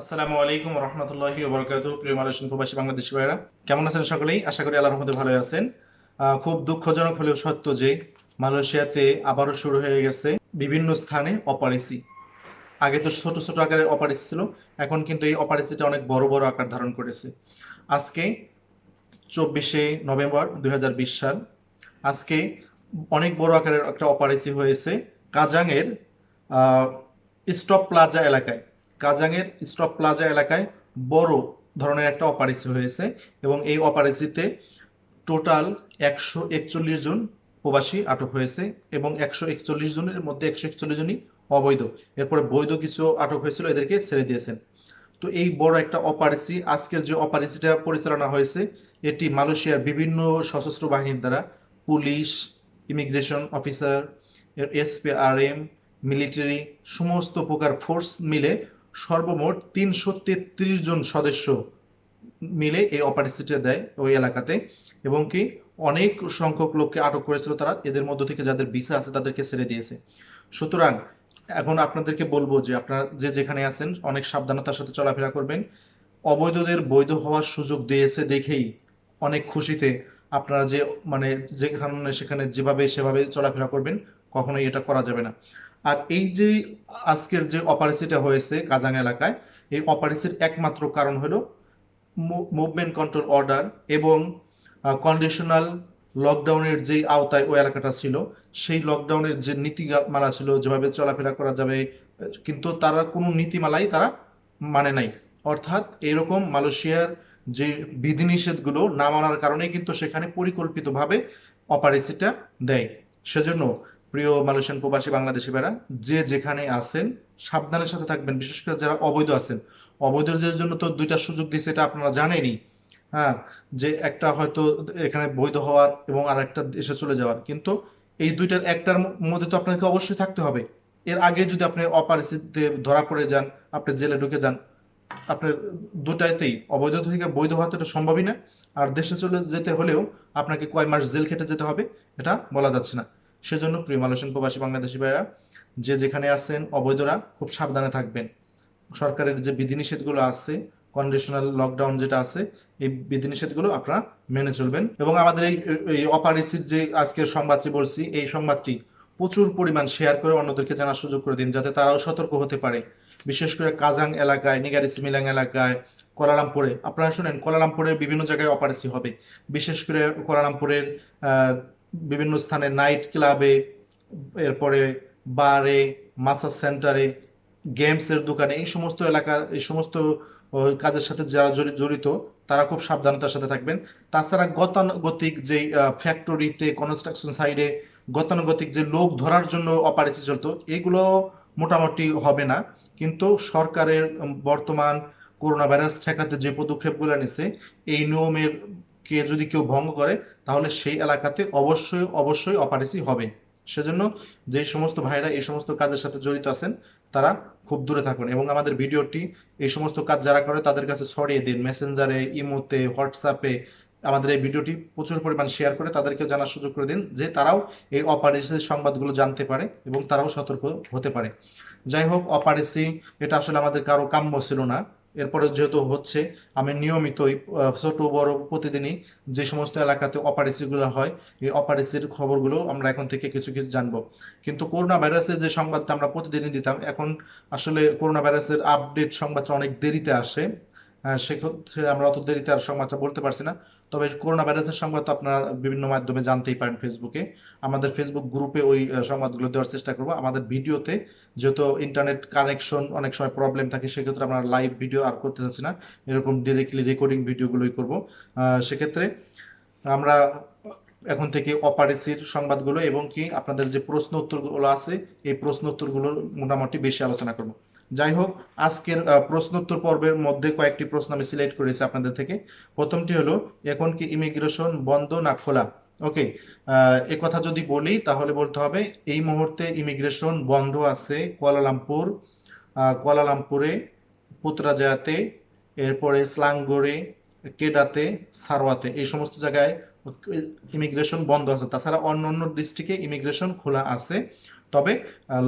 আসসালামু আলাইকুম রহমতুল্লাহি ওবরাকাতু প্রিয় মালয়েশিয়ান প্রবাসী বাংলাদেশি ভাইরা কেমন আছেন সকলেই? আশা করি আল্লাহর রহমতে ভালো আছেন। খুব দুঃখজনক হলেও সত্য যে মালয়েশিয়াতে আবারও শুরু হয়ে গেছে বিভিন্ন স্থানে অপারেসি। আগে তো ছোট ছোট আকারে অপারেসি ছিল, এখন কিন্তু এই অপারেসিটা অনেক বড় বড় আকার ধারণ করেছে। আজকে চব্বিশে নভেম্বর দু হাজার বিশ সাল, আজকে অনেক বড় আকারের একটা অপারেসি হয়েছে কাজাংয়ের স্টপ প্লাজা এলাকায়। কাজাংয়ের স্টপ প্লাজা এলাকায় বড় ধরনের একটা অপারেসি হয়েছে এবং এই অপারেসিতে টোটাল একশো একচল্লিশ জন প্রবাসী আটক হয়েছে এবং একশো একচল্লিশ জনের মধ্যে একশো একচল্লিশ জনই অবৈধ। এরপরে বৈধ কিছু আটক হয়েছিল, এদেরকে ছেড়ে দিয়েছেন। তো এই বড় একটা অপারেসি আজকের যে অপারেসিটা পরিচালনা হয়েছে, এটি মালয়েশিয়ার বিভিন্ন সশস্ত্র বাহিনীর দ্বারা police, immigration officer SPRM, military, সমস্ত প্রকার ফোর্স মিলে সর্বমোট তিনশো তেত্রিশ জন সদস্য মিলে এই অপারেশনটা দেয় ওই এলাকাতে। এবং কি অনেক সংখ্যক লোককে আটক করেছিল তারা, এদের মধ্য থেকে যাদের ভিসা আছে তাদেরকে ছেড়ে দিয়েছে। সুতরাং এখন আপনাদেরকে বলব যে আপনারা যে যেখানে আছেন, অনেক সাবধানতার সাথে চলাফেরা করবেন। অবৈধদের বৈধ হওয়ার সুযোগ দিয়েছে দেখেই অনেক খুশিতে আপনারা যে মানে যেখানে সেখানে যেভাবে সেভাবে চলাফেরা করবেন, কখনোই এটা করা যাবে না। আর এই যে আজকের যে অপারেসিটা হয়েছে কাজাং এলাকায়, এই অপারেসির একমাত্র কারণ হলো মুভমেন্ট কন্ট্রোল অর্ডার এবং কন্ডিশনাল লকডাউনের যেই আওতায় ওই এলাকাটা ছিল, সেই লকডাউনের যে নীতিমালা ছিল যেভাবে চলাফেরা করা যাবে, কিন্তু তারা কোনো নীতিমালাই তারা মানে নাই। অর্থাৎ এরকম মালয়েশিয়ার যে বিধিনিষেধগুলো না মানার কারণে কিন্তু সেখানে পরিকল্পিতভাবে অপারেসিটা দেয়। সেজন্য প্রিয় মালয়েশিয়ান প্রবাসী বাংলাদেশি ভাইরা, যে যেখানে আছেন, সাবধানের সাথে থাকবেন, বিশেষ করে যারা অবৈধ আছেন। অবৈধদের জন্য তো দুইটা সুযোগ দিয়েছে এটা আপনারা জানেনই। হ্যাঁ যে একটা হয়তো এখানে বৈধ হওয়ার এবং আর একটা দেশে চলে যাওয়ার। কিন্তু এই দুইটার, একটার মধ্যে তো আপনাকে অবশ্যই থাকতে হবে। এর আগে যদি আপনি অপারেসিতে ধরা পড়ে যান, আপনি জেলে ঢুকে যান, আপনার দুটাইতেই অবৈধ থেকে বৈধ হওয়া তো এটা সম্ভবই না। আর দেশে চলে যেতে হলেও আপনাকে কয় মাস জেল খেটে যেতে হবে, এটা বলা যাচ্ছে না। সেজন্য প্রিয় মালয়েশিয়ান প্রবাসী বাংলাদেশি ভাইরা যে যেখানে আছেন অবৈধরা খুব সাবধানে থাকবেন। সরকারের যে বিধিনিষেধগুলো আছে কন্ডিশনাল লকডাউন যেটা আছে, এই বিধিনিষেধগুলো আপনারা মেনে চলবেন। এবং আমাদের এই অপারেসির যে আজকের সংবাদটি বলছি, এই সংবাদটি প্রচুর পরিমাণ শেয়ার করে অন্যদেরকে জানার সুযোগ করে দিন, যাতে তারাও সতর্ক হতে পারে। বিশেষ করে কাজাং এলাকায়, নিগারি সিমিলাং এলাকায়, কোলালামপুরে। আপনারা শুনেন কোলালামপুরের বিভিন্ন জায়গায় অপারেসি হবে। বিশেষ করে কোলালামপুরের বিভিন্ন স্থানে নাইট ক্লাবে, এরপরে বারে, মাসাজ সেন্টারে, গেমসের দোকানে, এই সমস্ত এলাকা, এই সমস্ত কাজের সাথে যারা জড়িত, তারা খুব সাবধানতার সাথে থাকবেন। তাছাড়া গতানুগতিক যে ফ্যাক্টরিতে কনস্ট্রাকশন সাইডে গতানুগতিক যে লোক ধরার জন্য অপারেসি চলতো, এগুলো মোটামুটি হবে না। কিন্তু সরকারের বর্তমান করোনা ভাইরাস ঠেকাতে যে পদক্ষেপগুলো নিছে, এই নিয়মের কে যদি কেউ ভঙ্গ করে, তাহলে সেই এলাকাতে অবশ্যই অবশ্যই অপারেসি হবে। সেজন্য যে সমস্ত ভাইরা এই সমস্ত কাজের সাথে জড়িত আছেন, তারা খুব দূরে থাকুন এবং আমাদের ভিডিওটি এই সমস্ত কাজ যারা করে তাদের কাছে ছড়িয়ে দিন। মেসেঞ্জারে ইমোতে হোয়াটসঅ্যাপে আমাদের এই ভিডিওটি প্রচুর পরিমাণ শেয়ার করে তাদেরকেও জানার সুযোগ করে দিন যে তারাও এই অপারেসির সংবাদগুলো জানতে পারে এবং তারাও সতর্ক হতে পারে। যাই হোক অপারেসি এটা আসলে আমাদের কারও কাম্য ছিল না। এরপরে যেহেতু হচ্ছে, আমি নিয়মিতই ছোট বড় প্রতিদিনই যে সমস্ত এলাকাতে অপারেসিগুলো হয়, এই অপারেসির খবরগুলো আমরা এখন থেকে কিছু কিছু জানব। কিন্তু করোনা ভাইরাসের যে সংবাদটা আমরা প্রতিদিনই দিতাম, এখন আসলে করোনা ভাইরাসের আপডেট সংবাদটা অনেক দেরিতে আসে। সেক্ষেত্রে আমরা অত দেরিতে আর সংবাদটা বলতে পারছি না। তবে করোনা ভাইরাসের সংবাদ তো আপনারা বিভিন্ন মাধ্যমে জানতেই পারেন ফেসবুকে আমাদের ফেসবুক গ্রুপে ওই সংবাদগুলো দেওয়ার চেষ্টা করব। আমাদের ভিডিওতে যেহেতু ইন্টারনেট কানেকশন অনেক সময় প্রবলেম থাকে, সেক্ষেত্রে আমরা লাইভ ভিডিও আর করতে চাচ্ছি না। এরকম ডিরেক্টলি রেকর্ডিং ভিডিওগুলোই করব। সেক্ষেত্রে আমরা এখন থেকে অপারেসির সংবাদগুলো এবং কি আপনাদের যে প্রশ্ন উত্তরগুলো আছে, এই প্রশ্ন উত্তরগুলো মোটামুটি বেশি আলোচনা করব। যাই হোক, আজকের প্রশ্নোত্তর পর্বের মধ্যে কয়েকটি প্রশ্ন আমি সিলেক্ট করেছি আপনাদের থেকে। প্রথমটি হলো, এখন কি ইমিগ্রেশন বন্ধ না খোলা? ওকে এ কথা যদি বলি, তাহলে বলতে হবে, এই মুহূর্তে ইমিগ্রেশন বন্ধ আছে কুয়ালালামপুর কুয়ালালামপুরে পুত্রাজায়াতে এরপরে স্লাঙ্গোরে, কেডাতে সারোয়াতে এই সমস্ত জায়গায় ইমিগ্রেশন বন্ধ আছে। তাছাড়া অন্য অন্য ডিস্ট্রিক্টে ইমিগ্রেশন খোলা আছে। তবে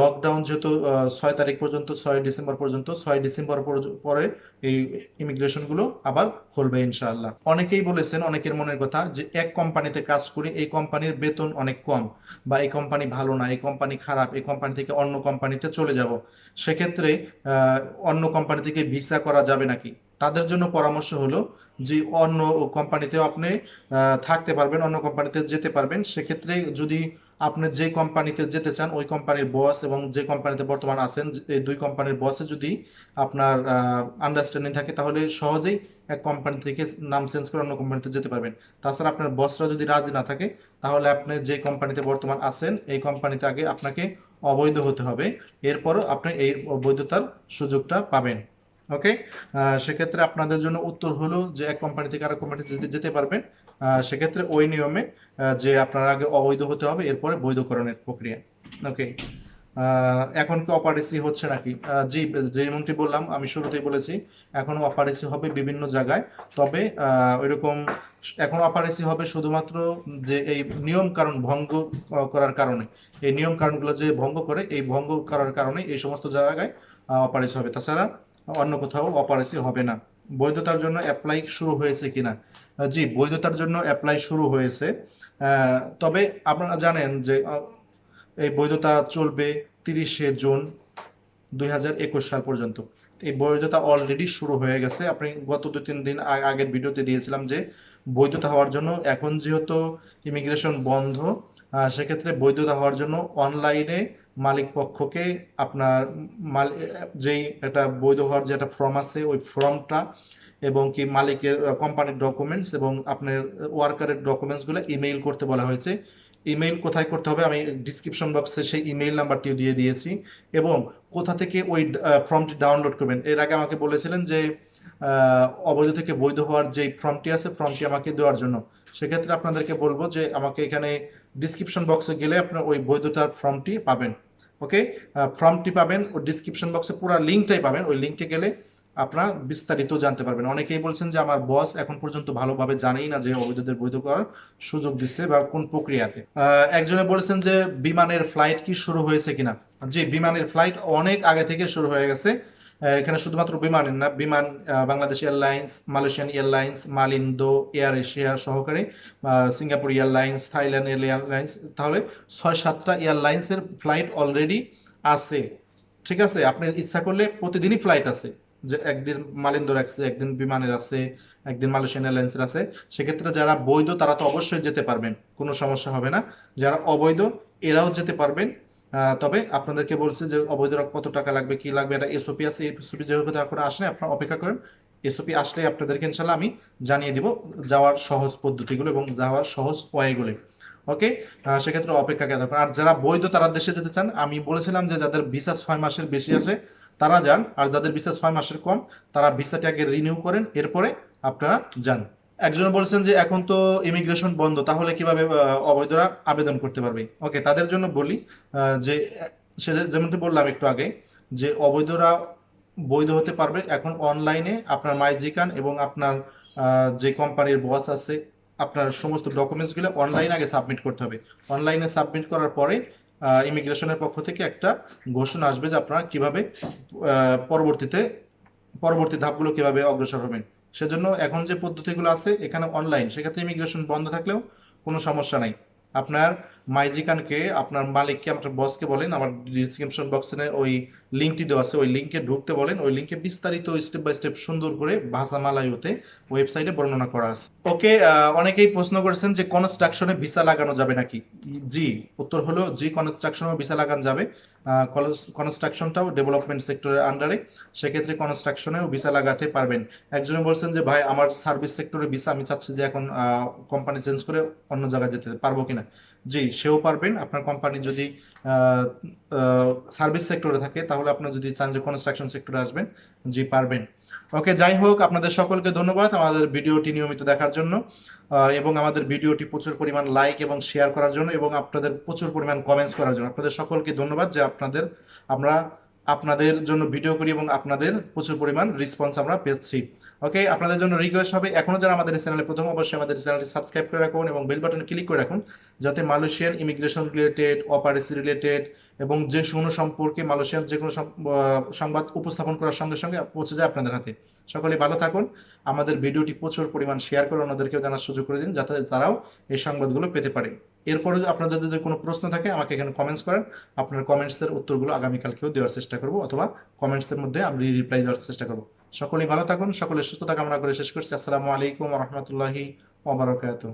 লকডাউন যেহেতু ছয় তারিখ পর্যন্ত, ছয় ডিসেম্বর পর্যন্ত, ছয় ডিসেম্বর পরে এই ইমিগ্রেশনগুলো আবার খুলবে ইনশাআল্লাহ। অনেকেই বলেছেন, অনেকের মনের কথা, যে এক কোম্পানিতে কাজ করি, এই কোম্পানির বেতন অনেক কম বা এই কোম্পানি ভালো না, এই কোম্পানি খারাপ, এই কোম্পানি থেকে অন্য কোম্পানিতে চলে যাব। সেক্ষেত্রে অন্য কোম্পানি থেকে ভিসা করা যাবে নাকি? তাদের জন্য পরামর্শ হলো যে, অন্য কোম্পানিতেও আপনি থাকতে পারবেন, অন্য কোম্পানিতে যেতে পারবেন। সেক্ষেত্রে যদি আপনি যে কোম্পানিতে যেতে চান, ওই কোম্পানির বস এবং যে কোম্পানিতে বর্তমান আছেন এই দুই কোম্পানির বসে যদি আপনার আন্ডারস্ট্যান্ডিং থাকে, তাহলে সহজেই এক কোম্পানি থেকে নাম চেঞ্জ করে অন্য কোম্পানিতে যেতে পারবেন। তাছাড়া আপনার বসরা যদি রাজি না থাকে, তাহলে আপনি যে কোম্পানিতে বর্তমান আছেন, এই কোম্পানিতে আগে আপনাকে অবৈধ হতে হবে। এরপরও আপনি এই বৈধতার সুযোগটা পাবেন। ওকে সেক্ষেত্রে আপনাদের জন্য উত্তর হলো যে, এক কোম্পানি থেকে আরেক কোম্পানিতে যেতে পারবেন। সেক্ষেত্রে ওই নিয়মে যে আপনার আগে অবৈধ হতে হবে, এরপরে বৈধকরণের প্রক্রিয়া। ওকে এখন কি অপারেসি হচ্ছে নাকি? জি, যেমনটি বললাম, আমি শুরুতেই বলেছি, এখন অপারেসি হবে বিভিন্ন জায়গায়। তবে ওইরকম এখন অপারেসি হবে শুধুমাত্র যে এই নিয়ম কারণ ভঙ্গ করার কারণে। এই নিয়ম কারণগুলো যে ভঙ্গ করে, এই ভঙ্গ করার কারণে এই সমস্ত জায়গায় অপারেসি হবে। তাছাড়া অন্য কোথাও অপারেসি হবে না। বৈধতার জন্য অ্যাপ্লাই শুরু হয়েছে কিনা? জি, বৈধতার জন্য অ্যাপ্লাই শুরু হয়েছে। তবে আপনারা জানেন যে এই বৈধতা চলবে তিরিশে জুন দু হাজার একুশ সাল পর্যন্ত। এই বৈধতা অলরেডি শুরু হয়ে গেছে। আপনি গত দু তিন দিন আগের ভিডিওতে দিয়েছিলাম যে, বৈধতা হওয়ার জন্য এখন যেহেতু ইমিগ্রেশন বন্ধ সেক্ষেত্রে বৈধতা হওয়ার জন্য অনলাইনে মালিক পক্ষকে আপনার যেই একটা বৈধ হওয়ার যে একটা ফর্ম আছে, ওই ফর্মটা এবং কি মালিকের কোম্পানির ডকুমেন্টস এবং আপনার ওয়ার্কারের ডকুমেন্টসগুলো ইমেইল করতে বলা হয়েছে। ইমেইল কোথায় করতে হবে? আমি ডিসক্রিপশন বক্সে সেই ইমেইল নাম্বারটিও দিয়ে দিয়েছি এবং কোথা থেকে ওই ফর্মটি ডাউনলোড করবেন? এর আগে আমাকে বলেছিলেন যে অবৈধ থেকে বৈধ হওয়ার যে ফর্মটি আছে ফর্মটি আমাকে দেওয়ার জন্য। সেক্ষেত্রে আপনাদেরকে বলব যে আমাকে এখানে ডিসক্রিপশন বক্সে গেলে আপনার ওই বৈধতার ফর্মটি পাবেন ওকে ফর্মটি পাবেন ও ডিসক্রিপশন বক্সে পুরো লিঙ্কটাই পাবেন, ওই লিঙ্কে গেলে আপনারা বিস্তারিত জানতে পারবেন। অনেকেই বলছেন যে আমার বস এখন পর্যন্ত ভালোভাবে জানেই না যে অবৈধদের বৈধ করার সুযোগ দিচ্ছে বা কোন প্রক্রিয়াতে। একজনে বলেছেন যে বিমানের ফ্লাইট কি শুরু হয়েছে কিনা। যে বিমানের ফ্লাইট অনেক আগে থেকে শুরু হয়ে গেছে। এখানে শুধুমাত্র বিমানের না, Biman Bangladesh airlines, Malaysian airlines, Malindo, Air Asia সহকারে সিঙ্গাপুর এয়ারলাইন্স, থাইল্যান্ড এয়ারলাইন্স, তাহলে ছয় সাতটা এয়ারলাইন্সের ফ্লাইট অলরেডি আছে। ঠিক আছে? আপনি ইচ্ছা করলে প্রতিদিনই ফ্লাইট আছে। যে একদিন মালিন্দোর আছে, একদিন বিমানের আছে, একদিন মালয়েশিয়ান এয়ারলাইন্সের আছে। সেক্ষেত্রে যারা বৈধ, তারা তো অবশ্যই যেতে পারবেন। কোনো সমস্যা হবে না। যারা অবৈধ, এরাও যেতে পারবেন। তবে আপনাদেরকে বলছে যে অবৈধ কত টাকা লাগবে, কি লাগবে, এটা এসওপি আছে এসওপি যেহেতু এখন আসলে আপনারা অপেক্ষা করেন। এসওপি আসলে আপনাদেরকে ইনশাল্লাহ আমি জানিয়ে দিব যাওয়ার সহজ পদ্ধতিগুলো এবং যাওয়ার সহজ ওয়াইগুলো ওকে সেক্ষেত্রে অপেক্ষা কেন আর যারা বৈধ তারা দেশে যেতে চান, আমি বলেছিলাম যে যাদের ভিসা ছয় মাসের বেশি আছে, তারা যান। আর যাদের ভিসা ছয় মাসের কম, তারা ভিসাটি আগে রিনিউ করেন, এরপরে আপনারা যান। একজন বলছেন যে এখন তো ইমিগ্রেশন বন্ধ, তাহলে কীভাবে অবৈধরা আবেদন করতে পারবে? ওকে তাদের জন্য বলি যে সেটা যেমনটি বললাম একটু আগে, যে অবৈধরা বৈধ হতে পারবে এখন অনলাইনে আপনার মাইজিকান এবং আপনার যে কোম্পানির বস আছে, আপনার সমস্ত ডকুমেন্টসগুলো অনলাইনে আগে সাবমিট করতে হবে। অনলাইনে সাবমিট করার পরে ইমিগ্রেশনের পক্ষ থেকে একটা ঘোষণা আসবে যে আপনারা কীভাবে পরবর্তীতে, পরবর্তী ধাপগুলো কীভাবে অগ্রসর হবেন। সেজন্য এখন যে পদ্ধতিগুলো আছে এখানে অনলাইন সেক্ষেত্রে ইমিগ্রেশন বন্ধ থাকলেও কোনো সমস্যা নাই। আপনার মাইজিকানকে আপনার মালিককে, আপনার বসকে বলেন, আমার ডিসক্রিপশন বক্সে ওই লিঙ্কটি দেওয়া আছে, ওই লিঙ্কে ঢুকতে বলেন, ওই লিঙ্কে বিস্তারিত স্টেপ বাই স্টেপ সুন্দর করে ভাষা মালায়ুতে ওয়েবসাইটে বর্ণনা করা আছে। ওকে অনেকেই প্রশ্ন করেছেন যে কনস্ট্রাকশনে ভিসা লাগানো যাবে নাকি? জি, উত্তর হলো জি কনস্ট্রাকশনেও ভিসা লাগানো যাবে। কনস্ট্রাকশনটাও ডেভেলপমেন্ট সেক্টরের আন্ডারে সেক্ষেত্রে কনস্ট্রাকশনেও ভিসা লাগাতে পারবেন। একজনে বলছেন যে, ভাই, আমার সার্ভিস সেক্টরে ভিসা আমি চাচ্ছি যে এখন কোম্পানি চেঞ্জ করে অন্য জায়গায় যেতে পারব কিনা? জি, সেও পারবেন। আপনার কোম্পানি যদি সার্ভিস সেক্টরে থাকে, তাহলে আপনি যদি চান যে কনস্ট্রাকশন সেক্টরে আসবেন, জি, পারবেন। ওকে, যাই হোক, আপনাদের সকলকে ধন্যবাদ আমাদের ভিডিওটি নিয়মিত দেখার জন্য এবং আমাদের ভিডিওটি প্রচুর পরিমাণ লাইক এবং শেয়ার করার জন্য, এবং আপনাদের প্রচুর পরিমাণ কমেন্টস করার জন্য। আপনাদের সকলকে ধন্যবাদ যে আপনাদের, আমরা আপনাদের জন্য ভিডিও করি এবং আপনাদের প্রচুর পরিমাণ রেসপন্স আমরা পেয়েছি। ওকে আপনাদের জন্য রিকোয়েস্ট হবে, এখনও যারা আমাদের চ্যানেলে প্রথম, অবশ্যই আমাদের চ্যানেলটি সাবস্ক্রাইব করে রাখুন এবং বেল বাটনে ক্লিক করে রাখুন, যাতে মালয়েশিয়ান ইমিগ্রেশন রিলেটেড অপারেসি রিলেটেড এবং যে কোনো সম্পর্কে মালয়েশিয়ার যে কোনো সংবাদ উপস্থাপন করার সঙ্গে সঙ্গে পৌঁছে যায় আপনাদের হাতে। সকলে ভালো থাকুন, আমাদের ভিডিওটি প্রচুর পরিমাণ শেয়ার করে অন্যদেরকেও জানার সুযোগ করে দিন, যাতে তারাও এই সংবাদগুলো পেতে পারে। এরপরে আপনার যদি কোনো প্রশ্ন থাকে, আমাকে এখানে কমেন্টস করেন, আপনার কমেন্টসের উত্তরগুলো আগামীকালকেও দেওয়ার চেষ্টা করব, অথবা কমেন্টসের মধ্যে আমি রিপ্লাই দেওয়ার চেষ্টা করব। সকলেই ভালো থাকুন সকলের সুস্থতা কামনা করে শেষ করছি। আসসালামু আলাইকুম রহমতুল্লাহি ওবরাকাতুহ